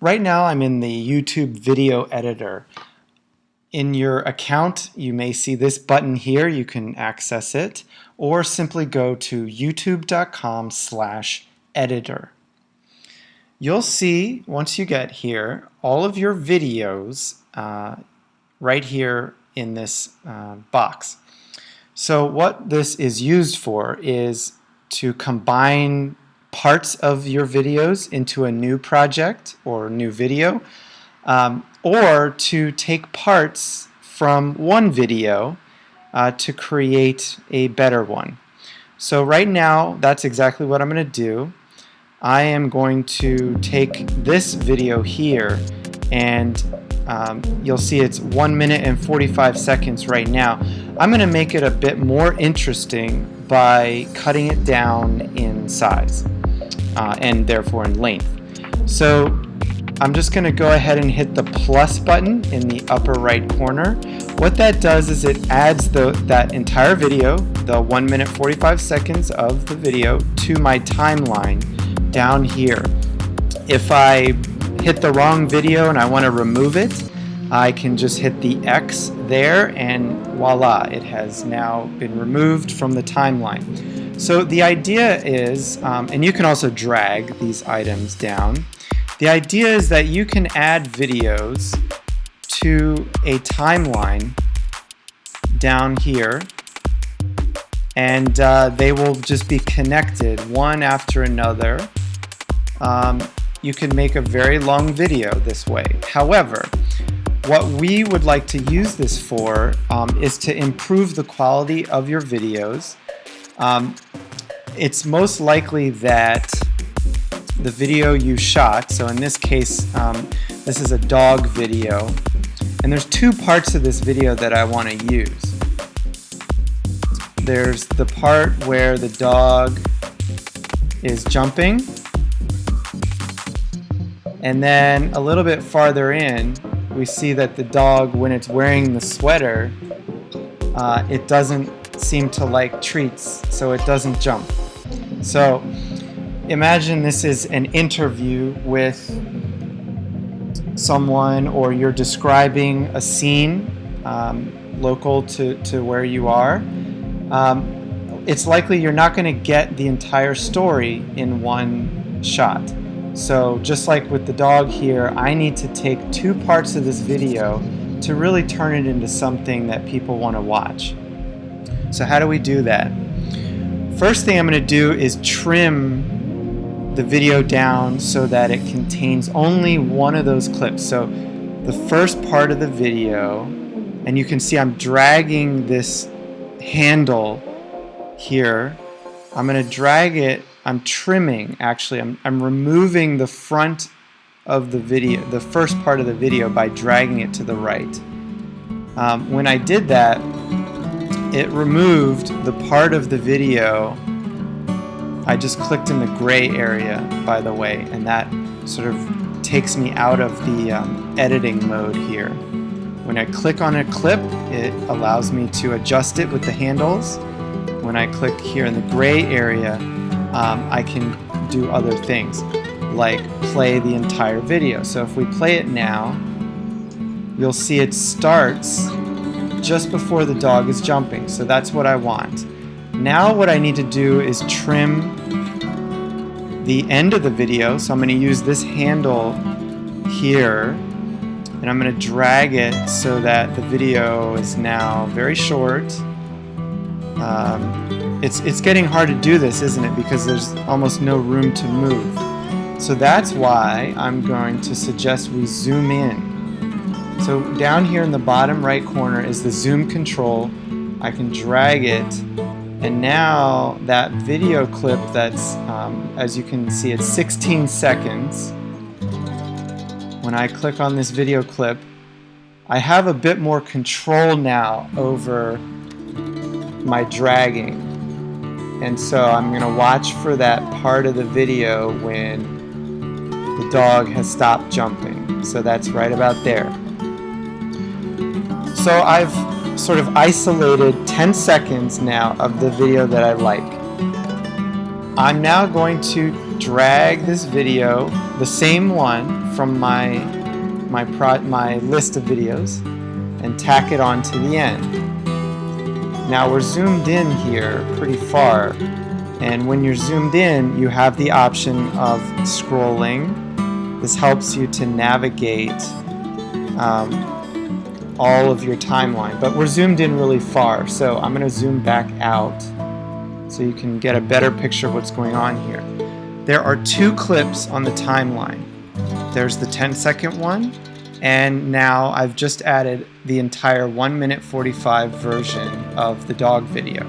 Right now I'm in the YouTube video editor. In your account you may see this button here, you can access it, or simply go to youtube.com slash editor. You'll see, once you get here, all of your videos uh, right here in this uh, box. So what this is used for is to combine parts of your videos into a new project or new video, um, or to take parts from one video uh, to create a better one. So right now, that's exactly what I'm going to do. I am going to take this video here and um, you'll see it's 1 minute and 45 seconds right now. I'm going to make it a bit more interesting by cutting it down in size uh, and therefore in length. So I'm just going to go ahead and hit the plus button in the upper right corner. What that does is it adds the, that entire video, the 1 minute 45 seconds of the video, to my timeline down here. If I hit the wrong video and I want to remove it, I can just hit the X there and voila, it has now been removed from the timeline. So the idea is, um, and you can also drag these items down, the idea is that you can add videos to a timeline down here and uh, they will just be connected one after another. Um, you can make a very long video this way. However, what we would like to use this for um, is to improve the quality of your videos um, it's most likely that the video you shot, so in this case, um, this is a dog video, and there's two parts of this video that I want to use. There's the part where the dog is jumping, and then a little bit farther in, we see that the dog, when it's wearing the sweater, uh, it doesn't seem to like treats, so it doesn't jump. So imagine this is an interview with someone or you're describing a scene um, local to, to where you are. Um, it's likely you're not going to get the entire story in one shot. So just like with the dog here, I need to take two parts of this video to really turn it into something that people want to watch. So how do we do that? First thing I'm going to do is trim the video down so that it contains only one of those clips. So the first part of the video, and you can see I'm dragging this handle here. I'm going to drag it, I'm trimming actually, I'm, I'm removing the front of the video, the first part of the video by dragging it to the right. Um, when I did that, it removed the part of the video. I just clicked in the gray area by the way and that sort of takes me out of the um, editing mode here. When I click on a clip it allows me to adjust it with the handles. When I click here in the gray area um, I can do other things like play the entire video. So if we play it now you'll see it starts just before the dog is jumping. So that's what I want. Now what I need to do is trim the end of the video. So I'm going to use this handle here and I'm going to drag it so that the video is now very short. Um, it's, it's getting hard to do this, isn't it? Because there's almost no room to move. So that's why I'm going to suggest we zoom in. So down here in the bottom right corner is the zoom control. I can drag it and now that video clip that's, um, as you can see, it's 16 seconds. When I click on this video clip, I have a bit more control now over my dragging. And so I'm going to watch for that part of the video when the dog has stopped jumping. So that's right about there. So I've sort of isolated 10 seconds now of the video that I like. I'm now going to drag this video, the same one from my my pro my list of videos, and tack it on to the end. Now we're zoomed in here pretty far, and when you're zoomed in, you have the option of scrolling. This helps you to navigate um, all of your timeline, but we're zoomed in really far, so I'm going to zoom back out so you can get a better picture of what's going on here. There are two clips on the timeline. There's the 10 second one, and now I've just added the entire 1 minute 45 version of the dog video.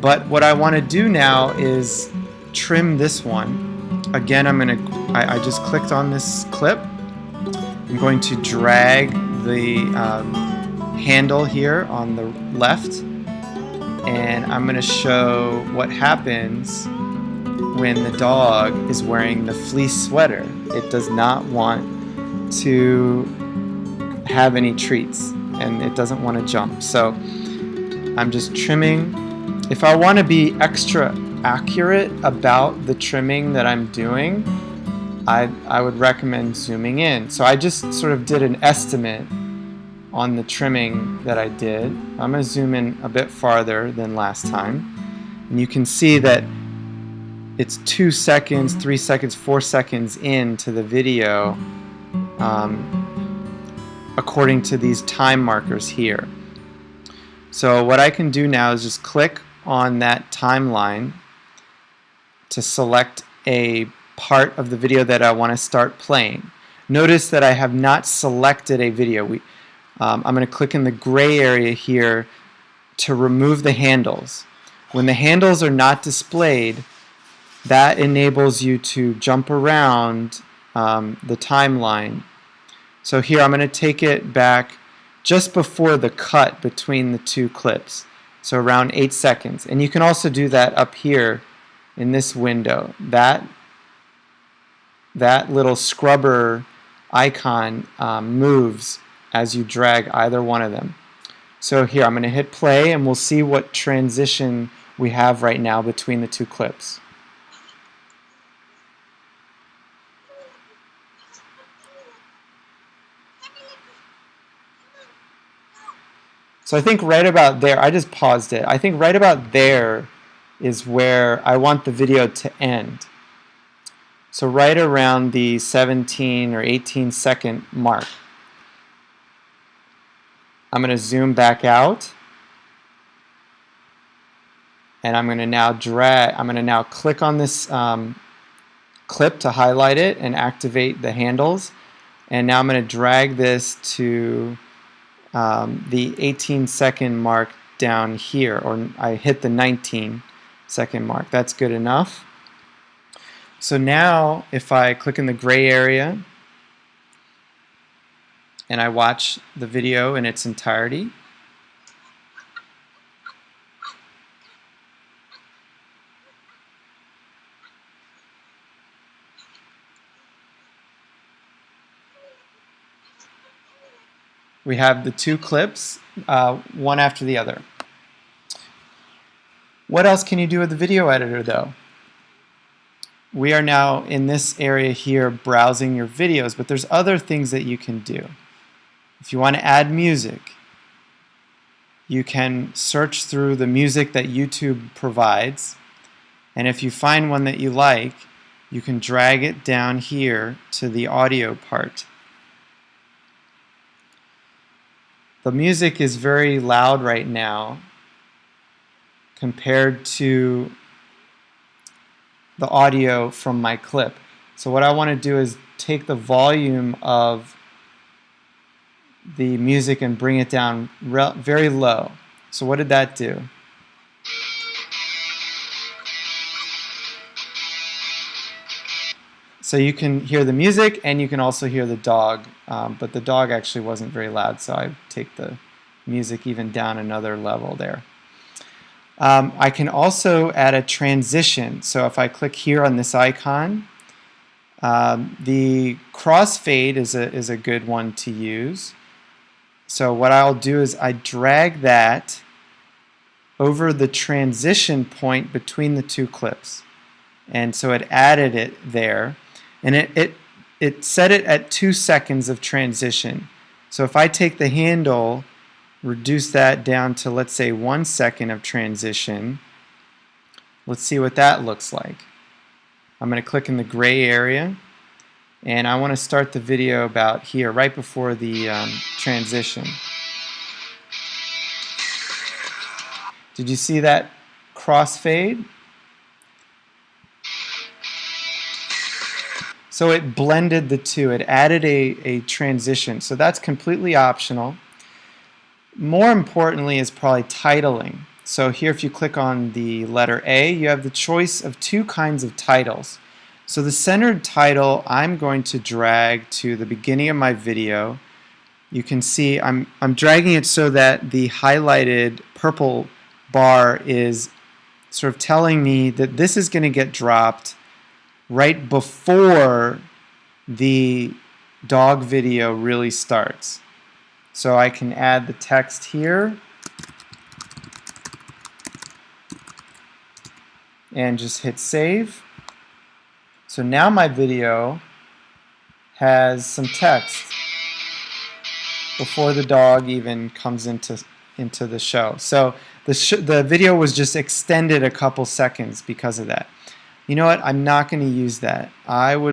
But what I want to do now is trim this one. Again, I'm going to, I, I just clicked on this clip. I'm going to drag the um, handle here on the left and I'm going to show what happens when the dog is wearing the fleece sweater. It does not want to have any treats and it doesn't want to jump. So I'm just trimming. If I want to be extra accurate about the trimming that I'm doing, I, I would recommend zooming in. So I just sort of did an estimate on the trimming that I did. I'm going to zoom in a bit farther than last time. And you can see that it's two seconds, three seconds, four seconds into the video um, according to these time markers here. So what I can do now is just click on that timeline to select a part of the video that I want to start playing. Notice that I have not selected a video. We, um, I'm going to click in the gray area here to remove the handles. When the handles are not displayed, that enables you to jump around um, the timeline. So here I'm going to take it back just before the cut between the two clips. So around 8 seconds. And you can also do that up here in this window. That, that little scrubber icon um, moves as you drag either one of them. So here I'm going to hit play and we'll see what transition we have right now between the two clips. So I think right about there, I just paused it. I think right about there is where I want the video to end. So right around the 17 or 18 second mark. I'm going to zoom back out. And I'm going to now drag, I'm going to now click on this um, clip to highlight it and activate the handles. And now I'm going to drag this to um, the 18 second mark down here or I hit the 19 second mark. That's good enough. So now if I click in the gray area and I watch the video in its entirety. We have the two clips, uh, one after the other. What else can you do with the video editor though? We are now in this area here browsing your videos, but there's other things that you can do. If you want to add music, you can search through the music that YouTube provides. And if you find one that you like, you can drag it down here to the audio part. The music is very loud right now compared to the audio from my clip. So what I want to do is take the volume of the music and bring it down very low. So what did that do? So you can hear the music and you can also hear the dog, um, but the dog actually wasn't very loud, so I take the music even down another level there. Um, I can also add a transition. So if I click here on this icon, um, the crossfade is a, is a good one to use. So what I'll do is I drag that over the transition point between the two clips. and so it added it there. And it, it it set it at two seconds of transition. So if I take the handle reduce that down to let's say one second of transition. Let's see what that looks like. I'm going to click in the gray area and I want to start the video about here right before the um, transition did you see that crossfade So it blended the two. It added a, a transition. So that's completely optional. More importantly is probably titling. So here if you click on the letter A, you have the choice of two kinds of titles. So the centered title I'm going to drag to the beginning of my video. You can see I'm, I'm dragging it so that the highlighted purple bar is sort of telling me that this is going to get dropped right before the dog video really starts. So I can add the text here and just hit save. So now my video has some text before the dog even comes into into the show. So the, the video was just extended a couple seconds because of that. You know what? I'm not going to use that. I would